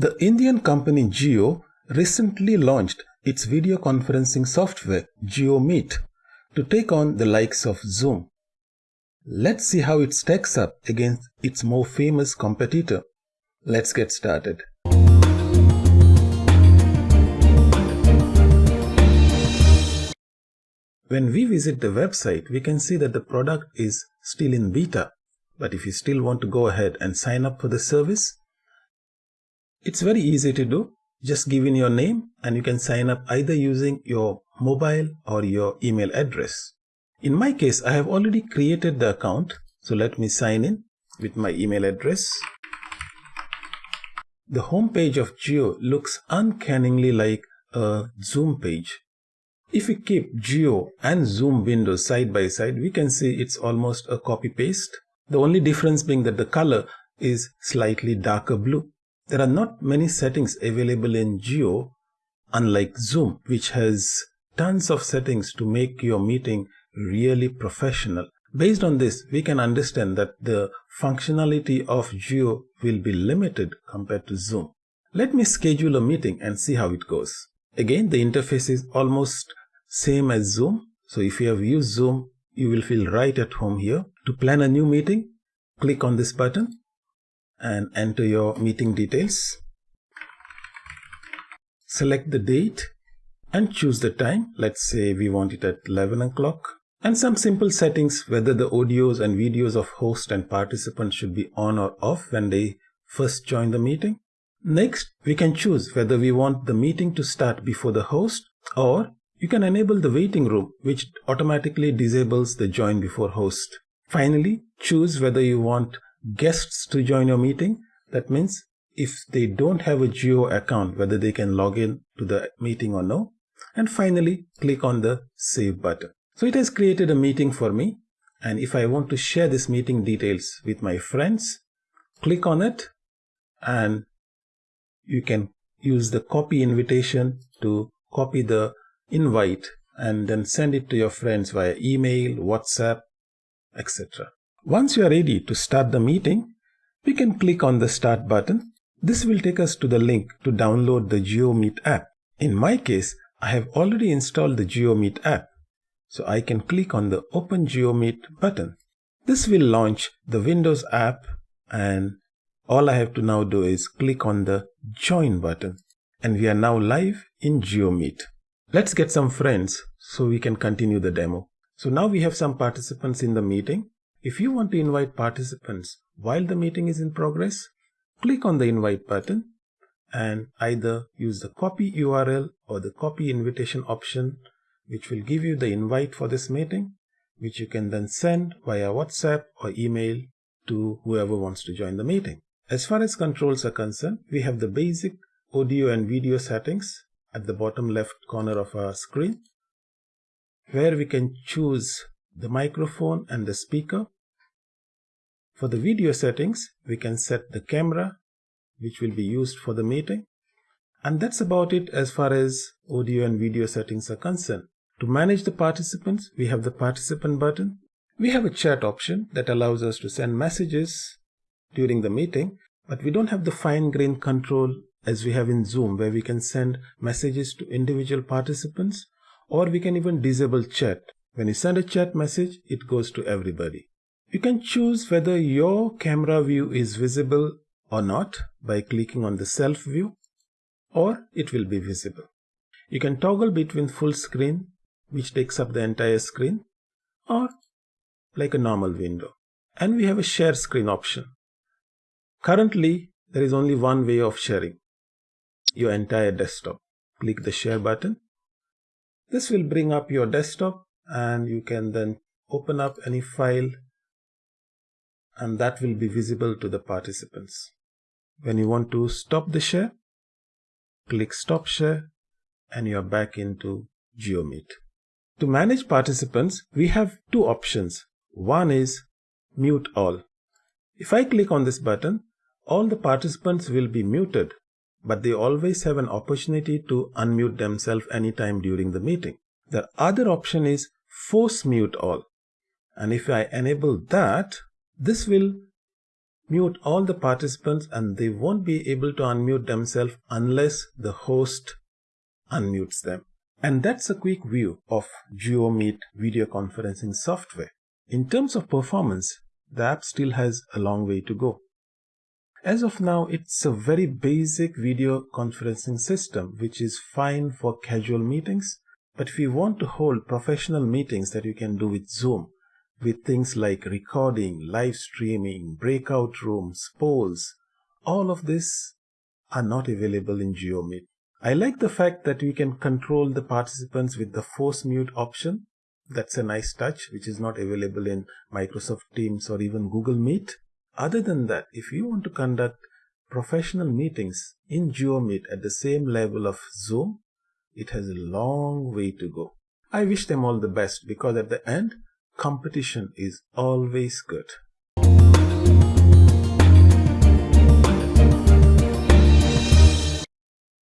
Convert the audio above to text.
The Indian company Jio recently launched its video conferencing software JioMeet to take on the likes of Zoom. Let's see how it stacks up against its more famous competitor. Let's get started. When we visit the website, we can see that the product is still in beta. But if you still want to go ahead and sign up for the service, it's very easy to do. Just give in your name and you can sign up either using your mobile or your email address. In my case, I have already created the account. So let me sign in with my email address. The home page of Jio looks uncannily like a Zoom page. If we keep Jio and Zoom windows side by side, we can see it's almost a copy paste. The only difference being that the color is slightly darker blue. There are not many settings available in Jio, unlike Zoom, which has tons of settings to make your meeting really professional. Based on this, we can understand that the functionality of Jio will be limited compared to Zoom. Let me schedule a meeting and see how it goes. Again, the interface is almost same as Zoom. So if you have used Zoom, you will feel right at home here. To plan a new meeting, click on this button and enter your meeting details. Select the date and choose the time. Let's say we want it at 11 o'clock. And some simple settings whether the audios and videos of host and participants should be on or off when they first join the meeting. Next, we can choose whether we want the meeting to start before the host or you can enable the waiting room which automatically disables the join before host. Finally, choose whether you want guests to join your meeting. That means if they don't have a Jio account, whether they can log in to the meeting or no. And finally, click on the save button. So it has created a meeting for me. And if I want to share this meeting details with my friends, click on it and you can use the copy invitation to copy the invite and then send it to your friends via email, WhatsApp, etc. Once you are ready to start the meeting, we can click on the start button. This will take us to the link to download the JioMeet app. In my case, I have already installed the JioMeet app. So I can click on the Open JioMeet button. This will launch the Windows app and all I have to now do is click on the Join button. And we are now live in JioMeet. Let's get some friends so we can continue the demo. So now we have some participants in the meeting. If you want to invite participants while the meeting is in progress, click on the invite button and either use the copy URL or the copy invitation option which will give you the invite for this meeting which you can then send via WhatsApp or email to whoever wants to join the meeting. As far as controls are concerned, we have the basic audio and video settings at the bottom left corner of our screen where we can choose the microphone and the speaker. For the video settings, we can set the camera which will be used for the meeting. And that's about it as far as audio and video settings are concerned. To manage the participants, we have the participant button. We have a chat option that allows us to send messages during the meeting, but we don't have the fine grained control as we have in Zoom where we can send messages to individual participants or we can even disable chat. When you send a chat message, it goes to everybody. You can choose whether your camera view is visible or not by clicking on the self view or it will be visible. You can toggle between full screen which takes up the entire screen or like a normal window. And we have a share screen option. Currently, there is only one way of sharing your entire desktop. Click the share button. This will bring up your desktop and you can then open up any file and that will be visible to the participants. When you want to stop the share, click stop share and you are back into JioMeet. To manage participants, we have two options. One is mute all. If I click on this button, all the participants will be muted but they always have an opportunity to unmute themselves anytime during the meeting. The other option is force mute all. And if I enable that, this will mute all the participants and they won't be able to unmute themselves unless the host unmutes them. And that's a quick view of JioMeet video conferencing software. In terms of performance, the app still has a long way to go. As of now, it's a very basic video conferencing system which is fine for casual meetings. But if you want to hold professional meetings that you can do with Zoom, with things like recording, live streaming, breakout rooms, polls, all of this are not available in JioMeet. I like the fact that we can control the participants with the force mute option. That's a nice touch, which is not available in Microsoft Teams or even Google Meet. Other than that, if you want to conduct professional meetings in JioMeet at the same level of Zoom, it has a long way to go. I wish them all the best because at the end, competition is always good.